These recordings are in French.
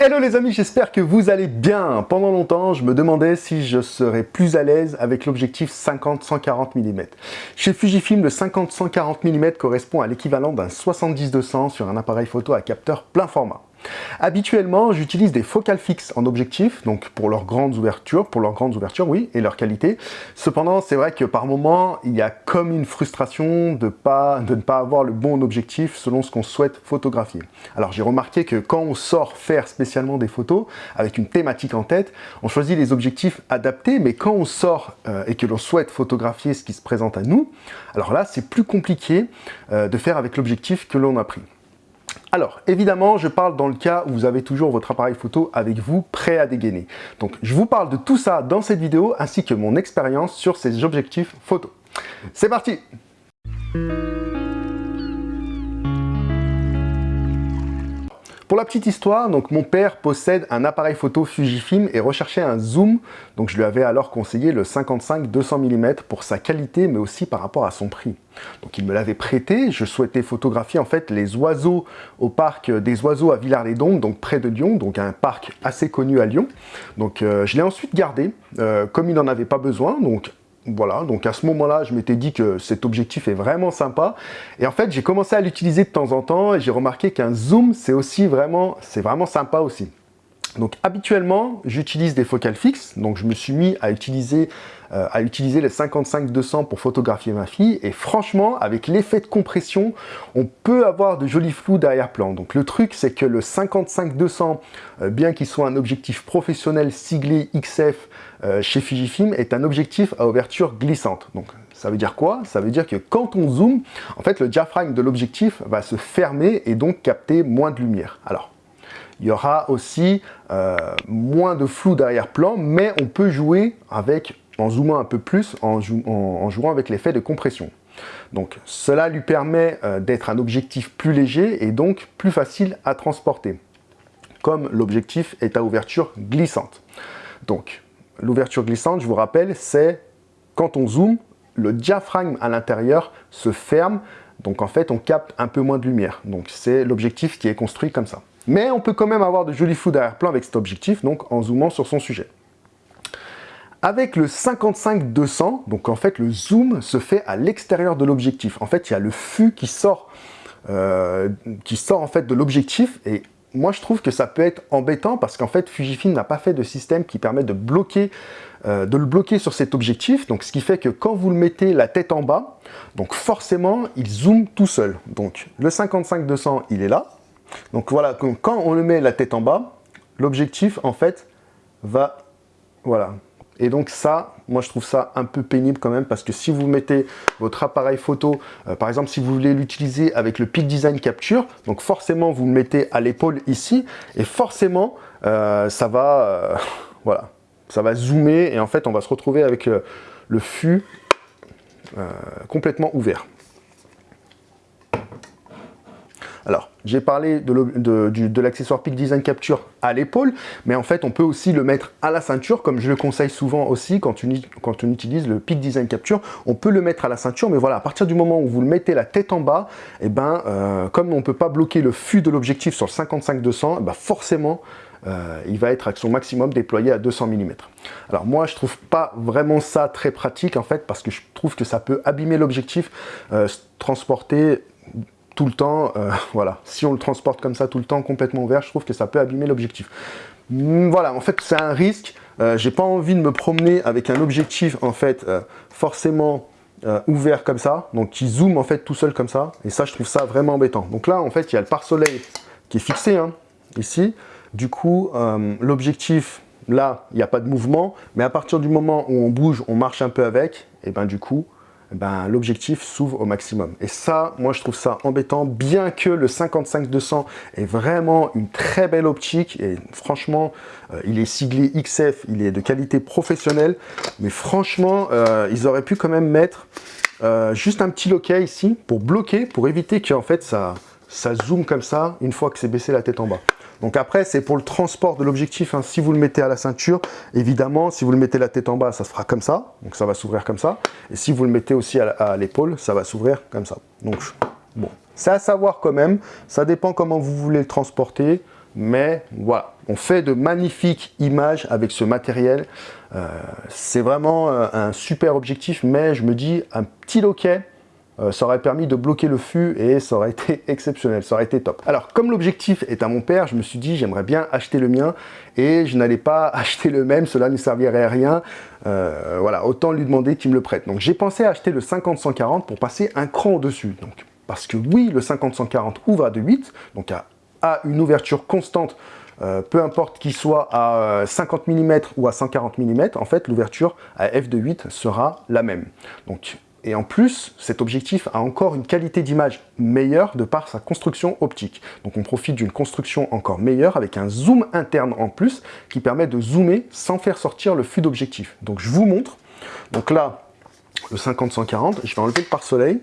Hello les amis, j'espère que vous allez bien. Pendant longtemps, je me demandais si je serais plus à l'aise avec l'objectif 50-140 mm. Chez Fujifilm, le 50-140 mm correspond à l'équivalent d'un 70-200 sur un appareil photo à capteur plein format. Habituellement, j'utilise des focales fixes en objectif, donc pour leurs grandes ouvertures, pour leurs grandes ouvertures, oui, et leur qualité. Cependant, c'est vrai que par moment, il y a comme une frustration de, pas, de ne pas avoir le bon objectif selon ce qu'on souhaite photographier. Alors j'ai remarqué que quand on sort faire spécialement des photos, avec une thématique en tête, on choisit les objectifs adaptés, mais quand on sort euh, et que l'on souhaite photographier ce qui se présente à nous, alors là, c'est plus compliqué euh, de faire avec l'objectif que l'on a pris. Alors, évidemment, je parle dans le cas où vous avez toujours votre appareil photo avec vous, prêt à dégainer. Donc, je vous parle de tout ça dans cette vidéo, ainsi que mon expérience sur ces objectifs photo. C'est parti Pour la petite histoire, donc mon père possède un appareil photo Fujifilm et recherchait un zoom, donc je lui avais alors conseillé le 55-200 mm pour sa qualité mais aussi par rapport à son prix. Donc il me l'avait prêté, je souhaitais photographier en fait les oiseaux au parc des oiseaux à Villars-les-Dombes, donc près de Lyon, donc un parc assez connu à Lyon. Donc euh, je l'ai ensuite gardé, euh, comme il n'en avait pas besoin, donc voilà, donc à ce moment-là, je m'étais dit que cet objectif est vraiment sympa. Et en fait, j'ai commencé à l'utiliser de temps en temps et j'ai remarqué qu'un zoom, c'est aussi vraiment, c'est vraiment sympa aussi. Donc habituellement, j'utilise des focales fixes, donc je me suis mis à utiliser, euh, à utiliser les 55-200 pour photographier ma fille, et franchement, avec l'effet de compression, on peut avoir de jolis flous d'arrière-plan. Donc le truc, c'est que le 55-200, euh, bien qu'il soit un objectif professionnel siglé XF euh, chez Fujifilm, est un objectif à ouverture glissante. Donc ça veut dire quoi? Ça veut dire que quand on zoome, en fait, le diaphragme de l'objectif va se fermer et donc capter moins de lumière. Alors, il y aura aussi euh, moins de flou d'arrière-plan, mais on peut jouer avec, en zoomant un peu plus, en, jouant avec l'effet de compression. Donc cela lui permet euh, d'être un objectif plus léger et donc plus facile à transporter, comme l'objectif est à ouverture glissante. Donc l'ouverture glissante, je vous rappelle, c'est quand on zoome, le diaphragme à l'intérieur se ferme, donc en fait on capte un peu moins de lumière. Donc c'est l'objectif qui est construit comme ça. Mais on peut quand même avoir de jolis flous d'arrière-plan avec cet objectif, donc en zoomant sur son sujet. Avec le 55-200, donc en fait le zoom se fait à l'extérieur de l'objectif. En fait, il y a le fût qui sort, euh, qui sort en fait de l'objectif et moi je trouve que ça peut être embêtant parce qu'en fait Fujifilm n'a pas fait de système qui permet de bloquer euh, de le bloquer sur cet objectif, donc ce qui fait que quand vous le mettez la tête en bas, donc forcément il zoome tout seul. Donc le 55-200 il est là, donc voilà, quand on le met la tête en bas, l'objectif, en fait, va... Voilà. Et donc ça, moi je trouve ça un peu pénible quand même, parce que si vous mettez votre appareil photo, euh, par exemple si vous voulez l'utiliser avec le Peak Design Capture, donc forcément vous le mettez à l'épaule ici, et forcément euh, ça va... Euh, voilà. Ça va zoomer, et en fait on va se retrouver avec le fût complètement ouvert. Alors, j'ai parlé de l'accessoire Peak Design Capture à l'épaule, mais en fait, on peut aussi le mettre à la ceinture, comme je le conseille souvent aussi quand on, utilise le Peak Design Capture. On peut le mettre à la ceinture, mais voilà, à partir du moment où vous le mettez la tête en bas, et eh ben, euh, comme on ne peut pas bloquer le fût de l'objectif sur le 55-200, eh ben forcément, euh, il va être à son maximum déployé à 200 mm. Alors moi, je trouve pas vraiment ça très pratique en fait, parce que je trouve que ça peut abîmer l'objectif, euh, transporter tout le temps, euh, voilà, si on le transporte comme ça tout le temps complètement ouvert, je trouve que ça peut abîmer l'objectif. Mm, voilà, en fait, c'est un risque. Euh, j'ai pas envie de me promener avec un objectif, en fait, euh, forcément ouvert comme ça, donc qui zoome, en fait, tout seul comme ça. Et ça, je trouve ça vraiment embêtant. Donc là, en fait, il y a le pare-soleil qui est fixé, hein, ici. Du coup, l'objectif, là, il n'y a pas de mouvement. Mais à partir du moment où on bouge, on marche un peu avec, et ben du coup, ben, l'objectif s'ouvre au maximum. Et ça, moi je trouve ça embêtant, bien que le 55-200 est vraiment une très belle optique, et franchement, euh, il est siglé XF, il est de qualité professionnelle, mais franchement, euh, ils auraient pu quand même mettre euh, juste un petit loquet ici, pour bloquer, pour éviter qu'en fait ça, ça zoome comme ça, une fois que c'est baissé la tête en bas. Donc après, c'est pour le transport de l'objectif. Hein. Si vous le mettez à la ceinture, évidemment, si vous le mettez la tête en bas, ça se fera comme ça. Donc ça va s'ouvrir comme ça. Et si vous le mettez aussi à l'épaule, ça va s'ouvrir comme ça. Donc bon, c'est à savoir quand même. Ça dépend comment vous voulez le transporter. mais voilà, on fait de magnifiques images avec ce matériel. Euh, c'est vraiment euh, un super objectif, mais je me dis, un petit loquet, euh, ça aurait permis de bloquer le fût et ça aurait été exceptionnel, ça aurait été top. Alors, comme l'objectif est à mon père, je me suis dit, j'aimerais bien acheter le mien et je n'allais pas acheter le même, cela ne servirait à rien. voilà, autant lui demander qu'il me le prête. Donc, j'ai pensé à acheter le 50-140 pour passer un cran au-dessus. Donc, parce que oui, le 50-140 ouvre à 2.8, donc à, une ouverture constante, euh, peu importe qu'il soit à 50 mm ou à 140 mm, en fait, l'ouverture à f2.8 sera la même. Donc, et en plus, cet objectif a encore une qualité d'image meilleure de par sa construction optique. Donc on profite d'une construction encore meilleure avec un zoom interne en plus qui permet de zoomer sans faire sortir le flux d'objectif. Donc je vous montre. Donc là, le 50-140, je vais enlever le pare-soleil.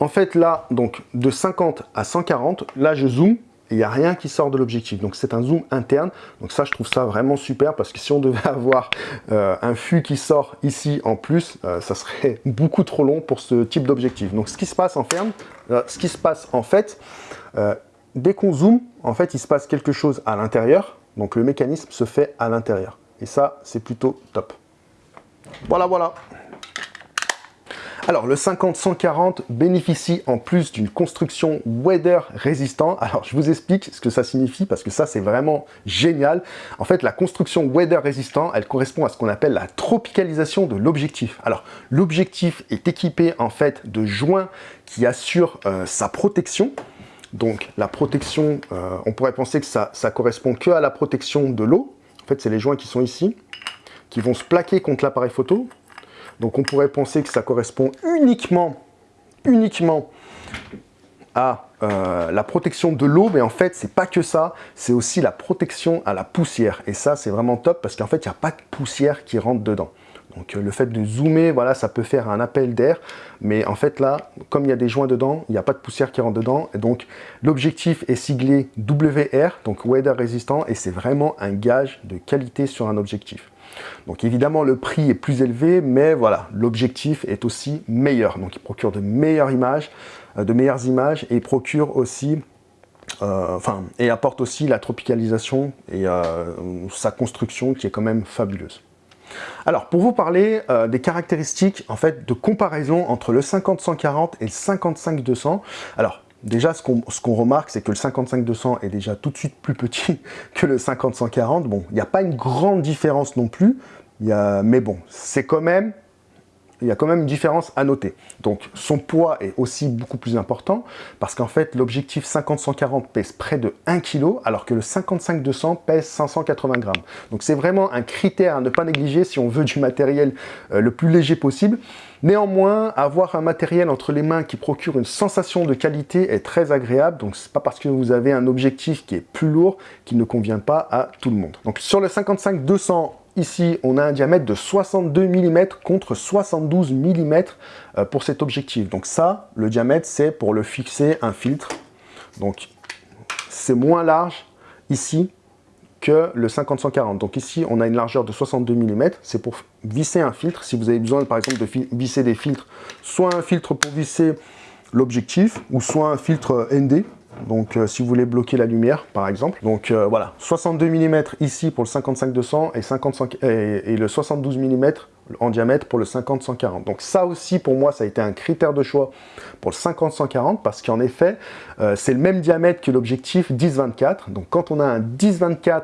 En fait, là, donc de 50 à 140, là, je zoome il n'y a rien qui sort de l'objectif. Donc c'est un zoom interne. Donc ça, je trouve ça vraiment super parce que si on devait avoir euh, un fût qui sort ici en plus, euh, ça serait beaucoup trop long pour ce type d'objectif. Donc ce qui se passe en ferme, euh, ce qui se passe en fait, dès qu'on zoome, en fait, il se passe quelque chose à l'intérieur. Donc le mécanisme se fait à l'intérieur. Et ça, c'est plutôt top. Voilà, voilà. Alors, le 50-140 bénéficie en plus d'une construction weather résistant. Alors, je vous explique ce que ça signifie parce que ça, c'est vraiment génial. En fait, la construction weather résistant, elle correspond à ce qu'on appelle la tropicalisation de l'objectif. Alors, l'objectif est équipé en fait de joints qui assurent euh, sa protection. Donc, la protection, euh, on pourrait penser que ça, ça correspond que à la protection de l'eau. En fait, c'est les joints qui sont ici, qui vont se plaquer contre l'appareil photo. Donc on pourrait penser que ça correspond uniquement, uniquement à euh, la protection de l'eau, mais en fait, c'est pas que ça, c'est aussi la protection à la poussière. Et ça, c'est vraiment top parce qu'en fait, il n'y a pas de poussière qui rentre dedans. Donc euh, le fait de zoomer, voilà, ça peut faire un appel d'air, mais en fait là, comme il y a des joints dedans, il n'y a pas de poussière qui rentre dedans, et donc l'objectif est siglé WR, donc Weather Résistant, et c'est vraiment un gage de qualité sur un objectif. Donc évidemment, le prix est plus élevé, mais voilà, l'objectif est aussi meilleur. Donc il procure de meilleures images, euh, de meilleures images, et procure aussi euh, et apporte aussi la tropicalisation et euh, sa construction qui est quand même fabuleuse. Alors, pour vous parler des caractéristiques en fait de comparaison entre le 50-140 et le 55-200, alors Déjà, ce qu'on remarque, c'est que le 55-200 est déjà tout de suite plus petit que le 50-140. Bon, il n'y a pas une grande différence non plus, mais bon, c'est quand même il y a quand même une différence à noter. Donc son poids est aussi beaucoup plus important parce qu'en fait l'objectif 50-140 pèse près de 1 kg alors que le 55-200 pèse 580 grammes. Donc c'est vraiment un critère à ne pas négliger si on veut du matériel euh, le plus léger possible. Néanmoins, avoir un matériel entre les mains qui procure une sensation de qualité est très agréable. Donc c'est pas parce que vous avez un objectif qui est plus lourd qu'il ne convient pas à tout le monde. Donc sur le 55-200 Ici, on a un diamètre de 62 mm contre 72 mm euh, pour cet objectif. Donc ça, le diamètre, c'est pour le fixer un filtre. Donc c'est moins large ici que le 50-140. Donc ici, on a une largeur de 62 mm. C'est pour visser un filtre. Si vous avez besoin, par exemple, de visser des filtres, soit un filtre pour visser l'objectif, ou soit un filtre ND, donc euh, si vous voulez bloquer la lumière par exemple. Donc euh, voilà, 62 mm ici pour le 55-200 et, 55, et, le 72 mm en diamètre pour le 50-140. Donc ça aussi pour moi ça a été un critère de choix pour le 50-140 parce qu'en effet euh, c'est le même diamètre que l'objectif 10-24. Donc quand on a un 10-24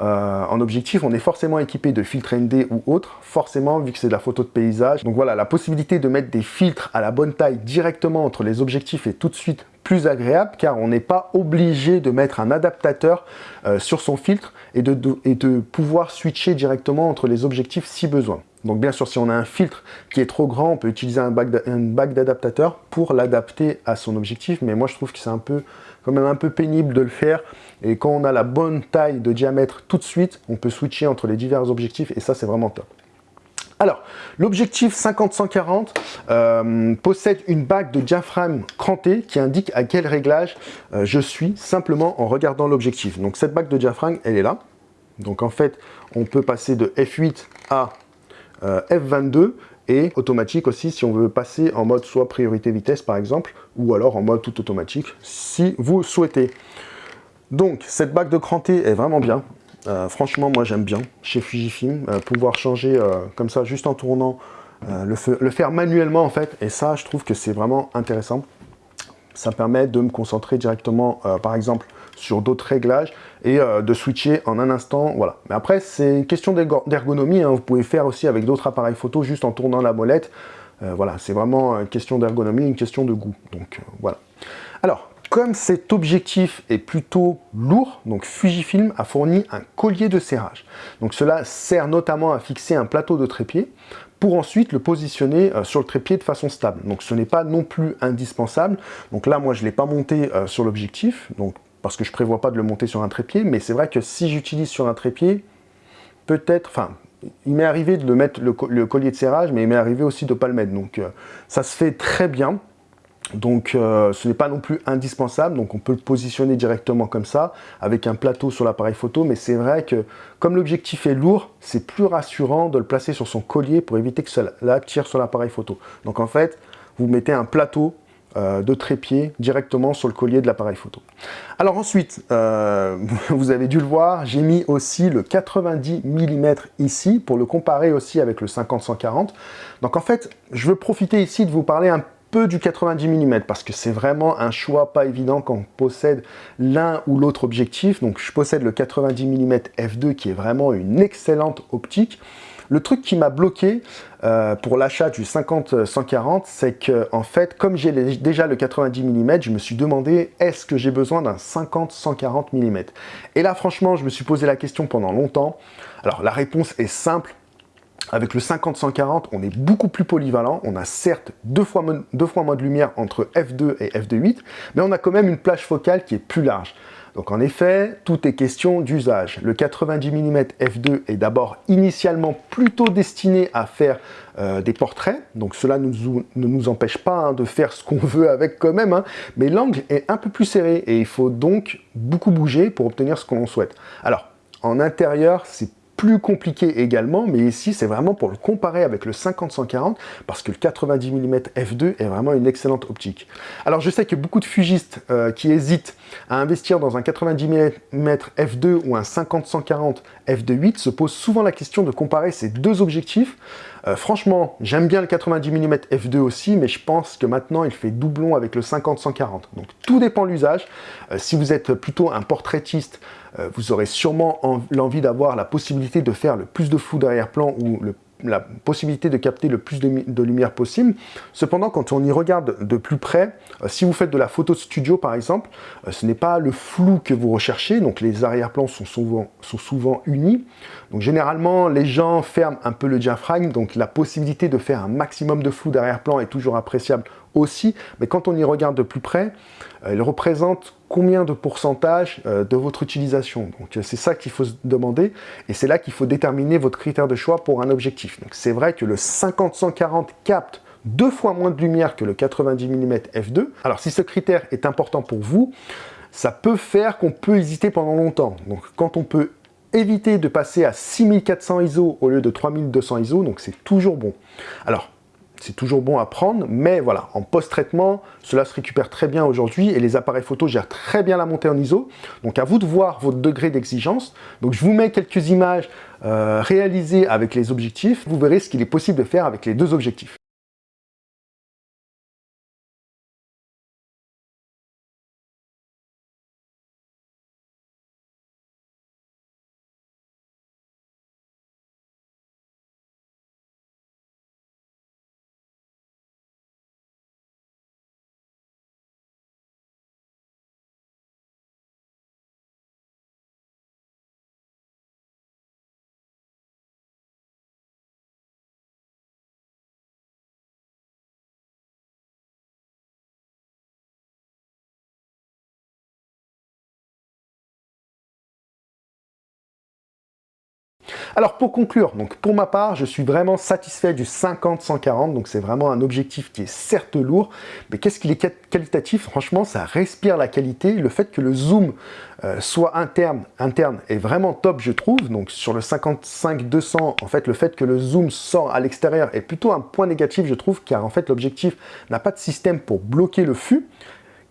en objectif, on est forcément équipé de filtres ND ou autres, forcément vu que c'est de la photo de paysage. Donc voilà, la possibilité de mettre des filtres à la bonne taille directement entre les objectifs est tout de suite plus agréable car on n'est pas obligé de mettre un adaptateur euh, sur son filtre et de, et de pouvoir switcher directement entre les objectifs si besoin. Donc bien sûr, si on a un filtre qui est trop grand, on peut utiliser un bac d'adaptateur pour l'adapter à son objectif, mais moi je trouve que c'est un peu quand même un peu pénible de le faire. Et quand on a la bonne taille de diamètre tout de suite, on peut switcher entre les divers objectifs et ça c'est vraiment top. Alors, l'objectif 50-140 euh, possède une bague de diaphragme crantée qui indique à quel réglage euh, je suis simplement en regardant l'objectif. Donc cette bague de diaphragme, elle est là. Donc en fait, on peut passer de F8 à euh, F22 et automatique aussi si on veut passer en mode soit priorité vitesse par exemple ou alors en mode tout automatique si vous souhaitez. Donc, cette bague de cranté est vraiment bien. Euh, franchement, moi j'aime bien chez Fujifilm, euh, pouvoir changer euh, comme ça juste en tournant, le, le, faire manuellement en fait, et ça je trouve que c'est vraiment intéressant. Ça permet de me concentrer directement, par exemple, sur d'autres réglages et de switcher en un instant, voilà. Mais après, c'est une question d'ergonomie, hein. vous pouvez faire aussi avec d'autres appareils photo juste en tournant la molette. voilà, c'est vraiment une question d'ergonomie, une question de goût. Donc voilà. Alors, comme cet objectif est plutôt lourd, donc Fujifilm a fourni un collier de serrage. Donc cela sert notamment à fixer un plateau de trépied pour ensuite le positionner euh, sur le trépied de façon stable. Donc ce n'est pas non plus indispensable. Donc là, moi, je ne l'ai pas monté euh, sur l'objectif, parce que je ne prévois pas de le monter sur un trépied, mais c'est vrai que si j'utilise sur un trépied, peut-être, enfin, il m'est arrivé de le mettre le, collier de serrage, mais il m'est arrivé aussi de ne pas le mettre. Donc euh, ça se fait très bien. Donc euh, ce n'est pas non plus indispensable, donc on peut le positionner directement comme ça, avec un plateau sur l'appareil photo, mais c'est vrai que comme l'objectif est lourd, c'est plus rassurant de le placer sur son collier pour éviter que cela tire sur l'appareil photo. Donc en fait, vous mettez un plateau euh, de trépied directement sur le collier de l'appareil photo. Alors ensuite, euh, vous avez dû le voir, j'ai mis aussi le 90 mm ici pour le comparer aussi avec le 50-140. Donc en fait, je veux profiter ici de vous parler un du 90 mm parce que c'est vraiment un choix pas évident quand on possède l'un ou l'autre objectif. Donc je possède le 90 mm f2 qui est vraiment une excellente optique. Le truc qui m'a bloqué euh, pour l'achat du 50-140, c'est que en fait, comme j'ai déjà le 90 mm, je me suis demandé est-ce que j'ai besoin d'un 50-140 mm Et là, franchement, je me suis posé la question pendant longtemps. Alors, la réponse est simple, avec le 50-140, on est beaucoup plus polyvalent. On a certes deux fois, moins de lumière entre f2 et f2.8, mais on a quand même une plage focale qui est plus large. Donc en effet, tout est question d'usage. Le 90 mm f2 est d'abord initialement plutôt destiné à faire euh, des portraits, donc cela ne nous, empêche pas hein, de faire ce qu'on veut avec quand même, hein. mais l'angle est un peu plus serré et il faut donc beaucoup bouger pour obtenir ce qu'on souhaite. Alors, en intérieur, c'est plus compliqué également, mais ici c'est vraiment pour le comparer avec le 50-140 parce que le 90 mm f2 est vraiment une excellente optique. Alors je sais que beaucoup de fugistes euh, qui hésitent à investir dans un 90 mm f2 ou un 50-140 f2.8 se posent souvent la question de comparer ces deux objectifs. Euh, franchement, j'aime bien le 90 mm f2 aussi, mais je pense que maintenant il fait doublon avec le 50-140. Donc tout dépend de l'usage. Euh, si vous êtes plutôt un portraitiste, euh, vous aurez sûrement l'envie d'avoir la possibilité de faire le plus de flou d'arrière-plan ou la possibilité de capter le plus de, lumière possible. Cependant, quand on y regarde de plus près, euh, si vous faites de la photo studio par exemple, euh, ce n'est pas le flou que vous recherchez, donc les arrière-plans sont souvent, sont souvent unis. Donc généralement, les gens ferment un peu le diaphragme, donc la possibilité de faire un maximum de flou d'arrière-plan est toujours appréciable aussi, mais quand on y regarde de plus près, il représente combien de pourcentage euh, de votre utilisation? Donc c'est ça qu'il faut se demander et c'est là qu'il faut déterminer votre critère de choix pour un objectif. Donc c'est vrai que le 50-140 capte deux fois moins de lumière que le 90 mm f2. Alors si ce critère est important pour vous, ça peut faire qu'on peut hésiter pendant longtemps. Donc quand on peut éviter de passer à 6400 ISO au lieu de 3200 ISO, donc c'est toujours bon. Alors c'est toujours bon à prendre, mais voilà, en post-traitement, cela se récupère très bien aujourd'hui et les appareils photo gèrent très bien la montée en ISO. Donc à vous de voir votre degré d'exigence. Donc je vous mets quelques images euh, réalisées avec les objectifs. Vous verrez ce qu'il est possible de faire avec les deux objectifs. Alors pour conclure, donc pour ma part, je suis vraiment satisfait du 50-140, donc c'est vraiment un objectif qui est certes lourd, mais qu'est-ce qu'il est qualitatif? Franchement, ça respire la qualité. Le fait que le zoom euh, soit interne, interne est vraiment top, je trouve. Donc sur le 55-200, en fait, le fait que le zoom sort à l'extérieur est plutôt un point négatif, je trouve, car en fait, l'objectif n'a pas de système pour bloquer le fût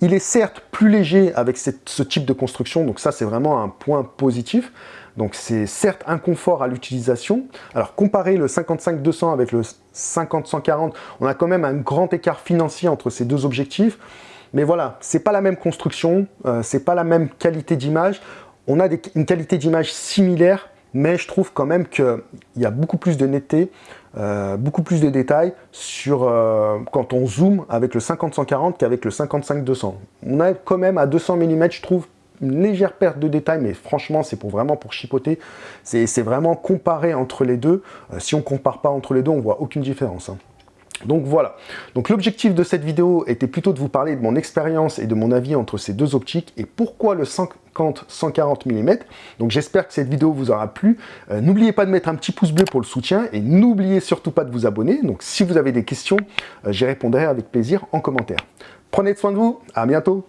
Il est certes plus léger avec ce type de construction, donc ça c'est vraiment un point positif. Donc c'est certes un confort à l'utilisation. Alors comparer le 55-200 avec le 50-140, on a quand même un grand écart financier entre ces deux objectifs. Mais voilà, c'est pas la même construction, euh, c'est pas la même qualité d'image. On a une qualité d'image similaire, mais je trouve quand même qu'il y a beaucoup plus de netteté, euh, beaucoup plus de détails sur euh, quand on zoome avec le 50-140 qu'avec le 55-200. On a quand même à 200 mm, je trouve, une légère perte de détails, mais franchement, c'est pour vraiment pour chipoter. C'est vraiment comparé entre les deux. Euh, si on compare pas entre les deux, on voit aucune différence. Hein. Donc voilà, donc l'objectif de cette vidéo était plutôt de vous parler de mon expérience et de mon avis entre ces deux optiques et pourquoi le 50-140 mm. Donc j'espère que cette vidéo vous aura plu. Euh, n'oubliez pas de mettre un petit pouce bleu pour le soutien et n'oubliez surtout pas de vous abonner. Donc si vous avez des questions, euh, j'y répondrai avec plaisir en commentaire. Prenez soin de vous, à bientôt